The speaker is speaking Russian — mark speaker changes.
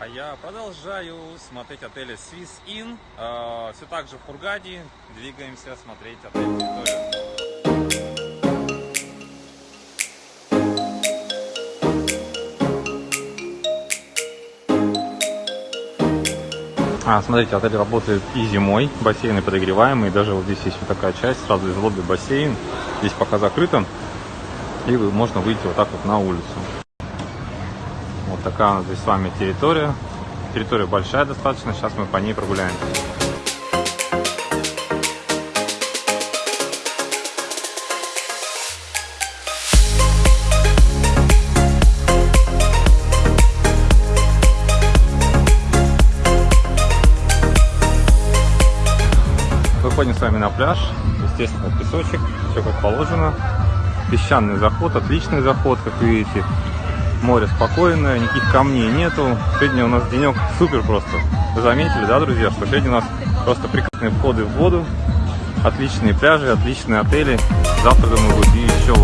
Speaker 1: А я продолжаю смотреть отели Swiss Inn. Э, все так же в Хургаде. Двигаемся смотреть территорию. А, смотрите, отель работает и зимой, бассейны подогреваемые, даже вот здесь есть вот такая часть, сразу из лобби бассейн, здесь пока закрыто, и вы- можно выйти вот так вот на улицу. Вот такая у нас здесь с вами территория, территория большая достаточно, сейчас мы по ней прогуляемся. Выходим с вами на пляж, естественно, песочек, все как положено. Песчаный заход, отличный заход, как видите. Море спокойное, никаких камней нету. Сегодня у нас денек супер просто. Вы заметили, да, друзья, что сегодня у нас просто прекрасные входы в воду, отличные пляжи, отличные отели. Завтра, думаю, будет еще.